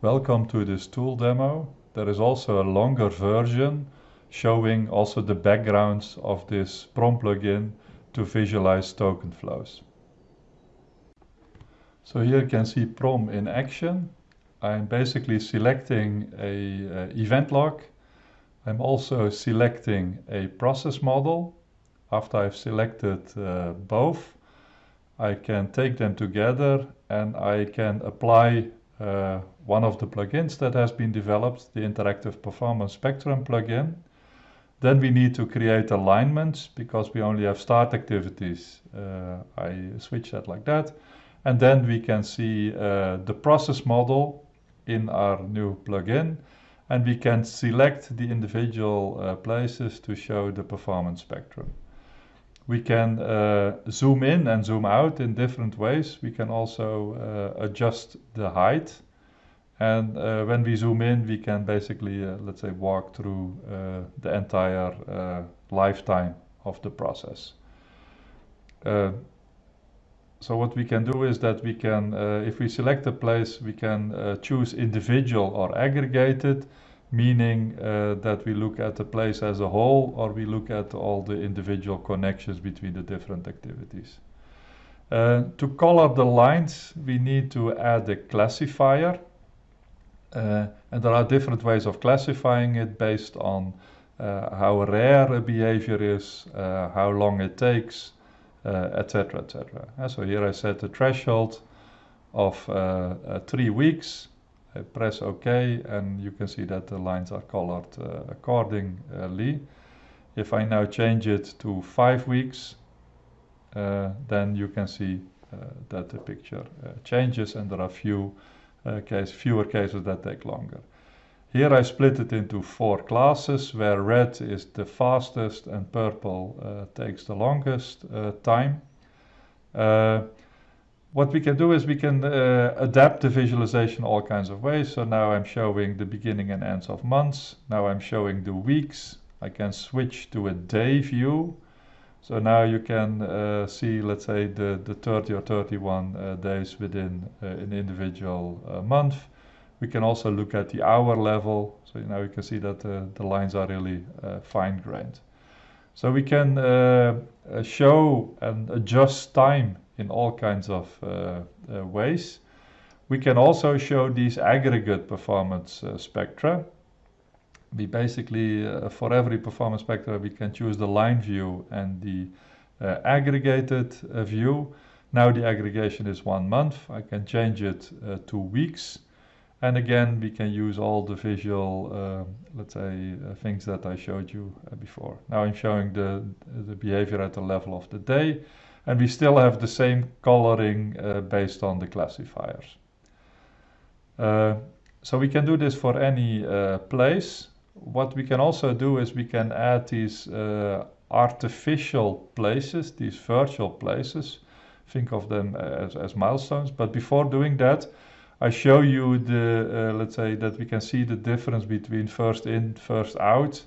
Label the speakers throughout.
Speaker 1: Welcome to this tool demo. There is also a longer version showing also the backgrounds of this PROM plugin to visualize token flows. So here you can see PROM in action. I'm basically selecting a event log. I'm also selecting a process model. After I've selected uh, both, I can take them together and I can apply uh, one of the plugins that has been developed, the Interactive Performance Spectrum plugin. Then we need to create alignments because we only have start activities. Uh, I switch that like that. And then we can see uh, the process model in our new plugin. And we can select the individual uh, places to show the performance spectrum. We can uh, zoom in and zoom out in different ways. We can also uh, adjust the height and uh, when we zoom in, we can basically, uh, let's say, walk through uh, the entire uh, lifetime of the process. So what we can do is that we can, if we select a place, we can choose individual or aggregated, meaning that we look at the place as a whole or we look at all the individual connections between the different activities. to color the lines, we need to add a classifier uh, and there are different ways of classifying it based on uh, how rare a behavior is, uh, how long it takes, etc. etc. so here I set a threshold of three weeks. I press OK and you can see that the lines are colored accordingly. If I now change it to five weeks, uh, then you can see uh, that the picture uh, changes and there are few uh, case, fewer cases that take longer. Here I split it into four classes where red is the fastest and purple uh, takes the longest uh, time. Uh, what we can do is we can uh, adapt the visualization all kinds of ways. So now I'm showing the beginning and ends of months. Now I'm showing the weeks. I can switch to a day view so now you can uh, see, let's say, the, the 30 or 31 uh, days within uh, an individual uh, month. We can also look at the hour level. So now you can see that uh, the lines are really fine-grained. So we can show and adjust time in all kinds of ways. We can also show these aggregate performance spectra we basically, uh, for every performance spectra, we can choose the line view and the uh, aggregated uh, view. Now the aggregation is one month. I can change it uh, to weeks. And again, we can use all the visual, uh, let's say, uh, things that I showed you before. Now I'm showing the, the behavior at the level of the day. And we still have the same coloring based on the classifiers. so we can do this for any place what we can also do is we can add these uh, artificial places, these virtual places. Think of them as, as milestones. But before doing that, I show you the, uh, let's say that we can see the difference between first in, first out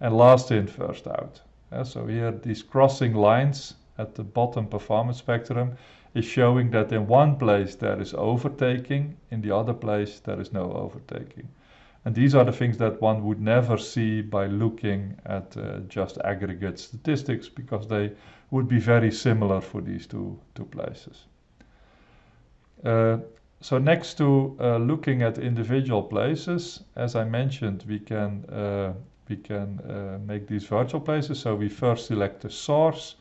Speaker 1: and last in, first out. so here these crossing lines at the bottom performance spectrum is showing that in one place there is overtaking, in the other place there is no overtaking. And these are the things that one would never see by looking at uh, just aggregate statistics because they would be very similar for these two, two places. Uh, so next to uh, looking at individual places, as I mentioned, we can, uh, we can uh, make these virtual places. So we first select a source,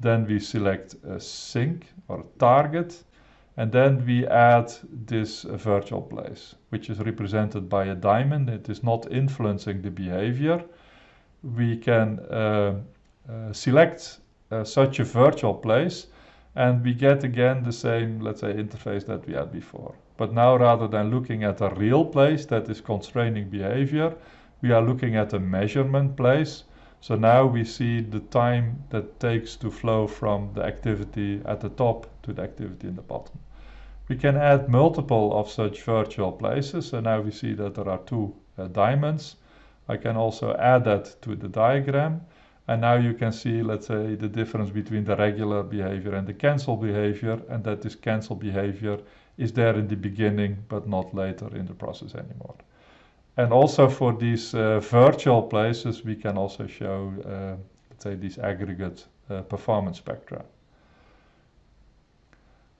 Speaker 1: then we select a sink or a target, and then we add this virtual place, which is represented by a diamond. It is not influencing the behavior. We can uh, uh, select uh, such a virtual place and we get again the same, let's say, interface that we had before. But now rather than looking at a real place that is constraining behavior, we are looking at a measurement place. So now we see the time that takes to flow from the activity at the top to the activity in the bottom. We can add multiple of such virtual places. So now we see that there are two uh, diamonds. I can also add that to the diagram. And now you can see, let's say, the difference between the regular behavior and the cancel behavior. And that this cancel behavior is there in the beginning but not later in the process anymore. And also for these uh, virtual places, we can also show, uh, let's say, these aggregate uh, performance spectra.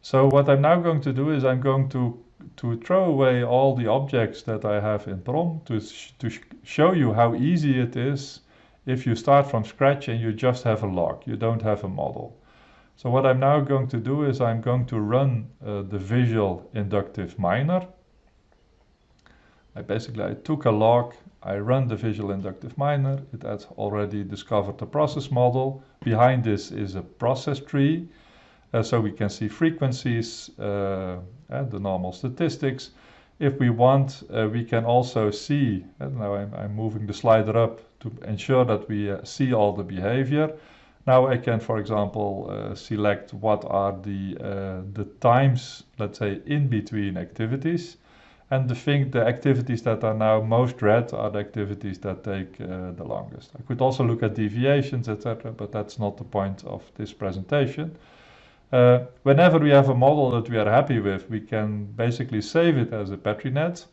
Speaker 1: So what I'm now going to do is I'm going to, to throw away all the objects that I have in PROM to, sh to sh show you how easy it is if you start from scratch and you just have a log, you don't have a model. So what I'm now going to do is I'm going to run uh, the visual inductive miner. I basically I took a log, I run the visual inductive miner, it has already discovered the process model. Behind this is a process tree, uh, so we can see frequencies uh, and the normal statistics. If we want, uh, we can also see, and now I'm, I'm, moving the slider up to ensure that we uh, see all the behavior. Now I can, for example, uh, select what are the, uh, the times, let's say, in between activities. And the thing, the activities that are now most red are the activities that take uh, the longest. I could also look at deviations, etc., but that's not the point of this presentation. Uh, whenever we have a model that we are happy with, we can basically save it as a PetriNet.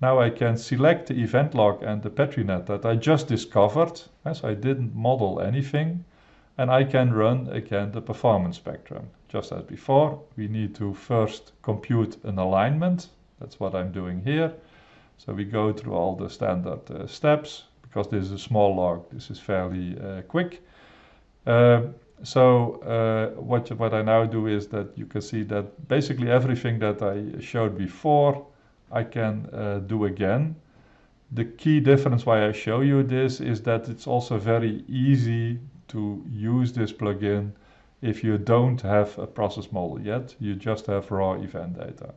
Speaker 1: Now I can select the event log and the PetriNet that I just discovered, as I didn't model anything and I can run again the performance spectrum. Just as before, we need to first compute an alignment. That's what I'm doing here. So we go through all the standard uh, steps. Because this is a small log, this is fairly uh, quick. Uh, so uh, what, what I now do is that you can see that basically everything that I showed before, I can uh, do again. The key difference why I show you this is that it's also very easy to use this plugin if you don't have a process model yet, you just have raw event data.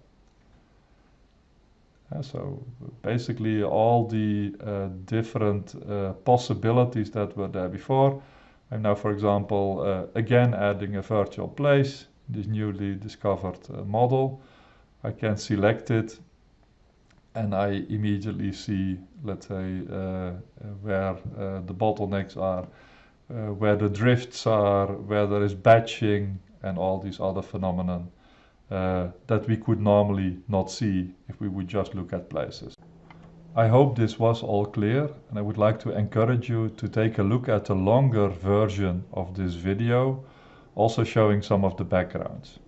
Speaker 1: Uh, so basically all the uh, different uh, possibilities that were there before. I'm now, for example, uh, again adding a virtual place, this newly discovered uh, model. I can select it and I immediately see, let's say, uh, where the bottlenecks are uh, where the drifts are, where there is batching and all these other phenomena uh, that we could normally not see if we would just look at places. I hope this was all clear and I would like to encourage you to take a look at the longer version of this video, also showing some of the backgrounds.